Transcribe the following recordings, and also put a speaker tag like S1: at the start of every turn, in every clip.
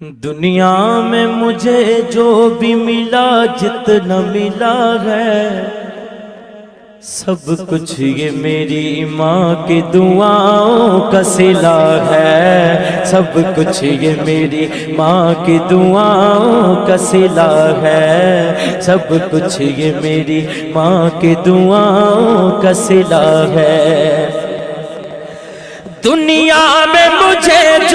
S1: दुनिया में मुझे जो भी मिला, जितना मिला है, सब कुछ ये मेरी माँ की दुआओं का सिला है। सब कुछ ये मेरी माँ की दुआओं का सिला है। सब कुछ ये मेरी माँ की दुआओं का सिला है। दुनिया में मुझे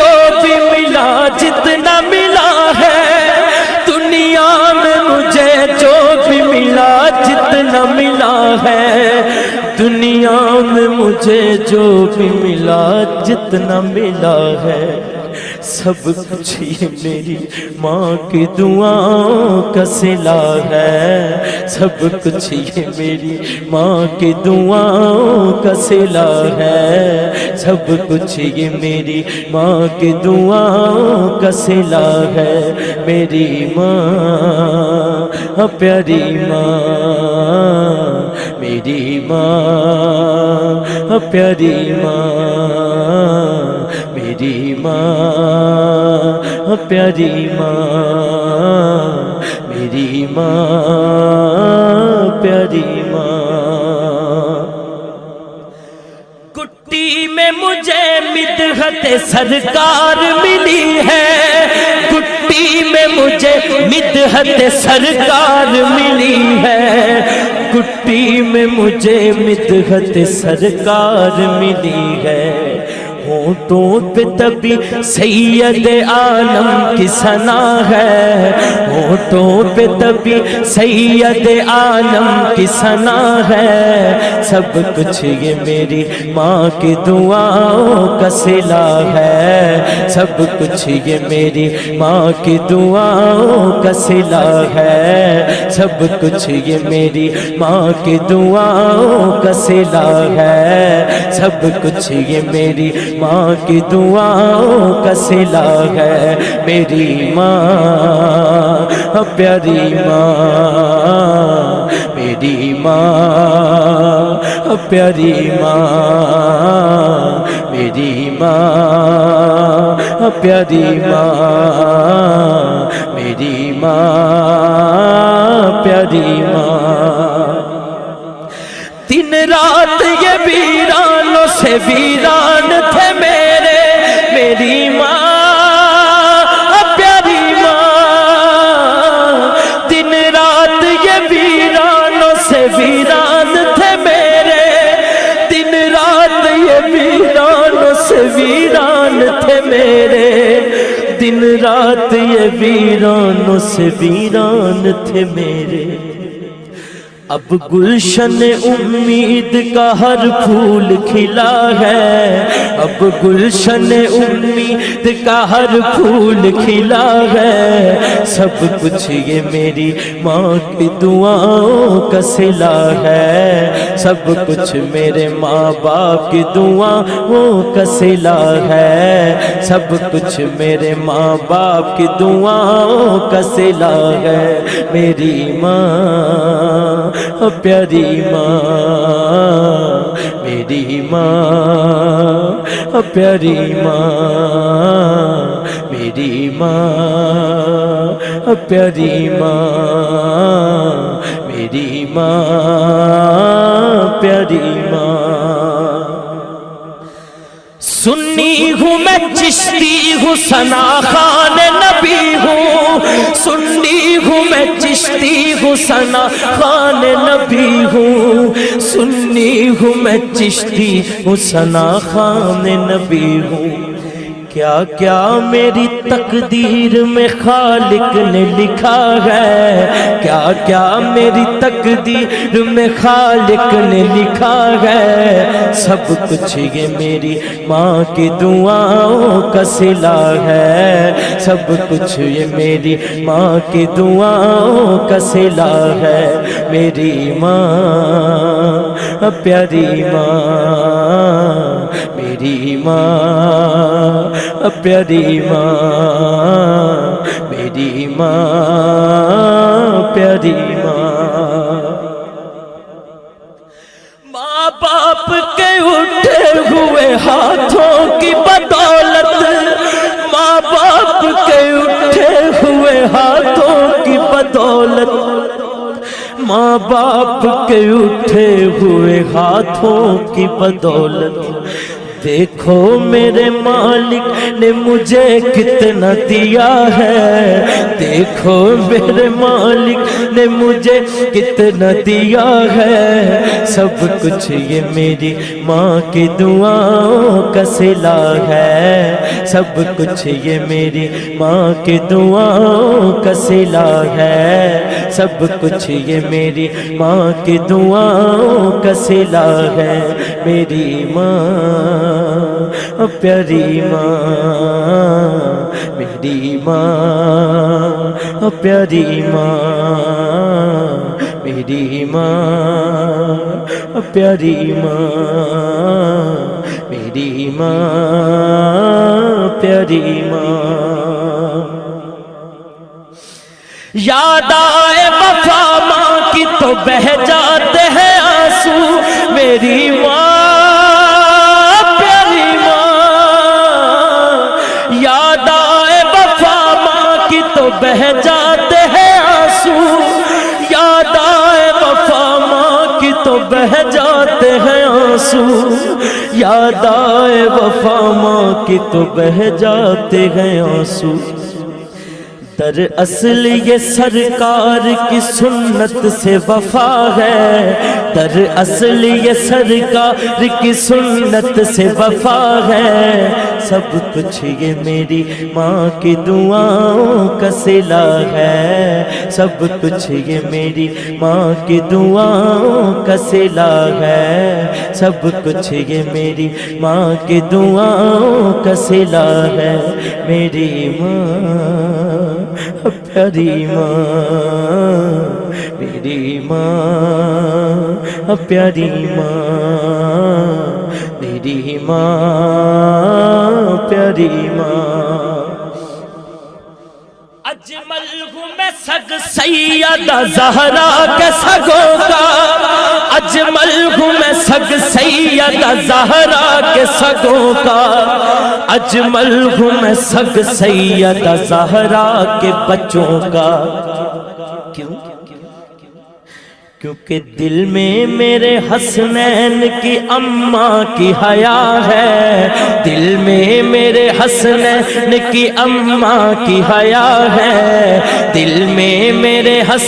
S1: मुझे जो भी मिला, जितना मिला है, सब कुछ ये मेरी माँ की दुआओं का सिला है। सब कुछ ये मेरी माँ की दुआओं का सिला है। सब कुछ ये मेरी माँ की दुआओं का सिला है। मेरी माँ प्यारी माँ, मेरी माँ। प्यारी माँ, मेरी माँ प्यारी माँ, मेरी माँ, प्यारी माँ। कुट्टी में मुझे मिदहत सरकार मिली है। कुट्टी में मुझे मिदहत सरकार मिली है। कुट्टी में मुझे मिदहत सरकार मिली है। होठों पे तभी सैयद आलम की सना है। होठों पे तभी सैयद आलम की सना है। सब कुछ ये मेरी माँ की दुआओं का सिला है। सब कुछ ये मेरी माँ की दुआओं का सिला है। सब कुछ ये मेरी माँ की दुआओं का सिला है। सब कुछ ये मेरी माँ की दुआओं का सिला है मेरी माँ। प्यारी माँ, मेरी माँ प्यारी माँ, मेरी माँ प्यारी माँ, मेरी माँ, प्यारी माँ। दिन रात ये वीरानों से वीरान वीरानों से वीरान थे मेरे। दिन रात ये वीरान से वीरान थे मेरे। अब गुलशन उम्मीद का हर फूल खिला है। अब गुलशन उम्मीद का हर फूल खिला है। सब कुछ ये मेरी माँ की दुआओं का सिला है। सब कुछ मेरे माँ बाप की दुआओं का सिला है। सब कुछ मेरे माँ बाप की दुआओं का सिला है। मेरी माँ प्यारी माँ, मेरी माँ प्यारी माँ, मेरी माँ प्यारी माँ, मेरी माँ, प्यारी माँ। सुन्नी हूँ मैं चिश्ती हूँ, सना खान नबी हूँ। सुन्नी हूँ मैं चिश्ती हूँ, सना खान नबी हूँ। सुन्नी हूँ मैं चिश्ती हूँ, सना खान नबी हूँ। क्या क्या मेरी तकदीर में खालिक ने लिखा है? क्या क्या मेरी तकदीर में खालिक ने लिखा है? सब कुछ ये मेरी माँ की दुआओं का सिला है। सब कुछ ये मेरी माँ की दुआओं का सिला है। मेरी माँ, प्यारी माँ, मेरी माँ। प्यारी माँ, मेरी माँ, प्यारी माँ। माँ बाप के उठे हुए हाथों की बदौलत माँ बाप के उठे हुए हाथों की बदौलत। माँ बाप के उठे हुए हाथों की बदौलत। देखो मेरे मालिक ने मुझे कितना दिया है। देखो मेरे मालिक ने मुझे कितना दिया है। सब कुछ ये मेरी माँ की दुआओं का सिला है। सब कुछ ये मेरी माँ की दुआओं का सिला है। सब कुछ ये मेरी माँ की दुआओं का सिला है। मेरी माँ प्यारी माँ, मेरी माँ प्यारी माँ, मेरी माँ प्यारी माँ, मेरी माँ, प्यारी माँ। याद आए वफा माँ की तो बह जाते याद आए वफा माँ की तो बह जाते हैं आँसू। दर असल ये सरकार की सुन्नत से वफा है। दर असल ये सरकार की सुन्नत से वफा है। सब कुछ ये मेरी माँ की दुआओं का सिला है। सब कुछ ये मेरी माँ की दुआओं का सिला है। सब कुछ ये मेरी माँ की दुआओं का सिला है। मेरी माँ, प्यारी माँ, मेरी माँ, प्यारी माँ, मेरी माँ। प्यारी अजमल हूँ सग सैयदा जहरा के सगों का। अजमल हूँ मैं सग सैयदा जहरा के सगों का। अजमल हूँ मैं सग सैयदा जहरा के बच्चों का। क्यों? क्योंकि दिल में मेरे हसनैन की अम्मा की हया है। दिल में मेरे हसनैन की अम्मा की हया है। दिल में मेरे हस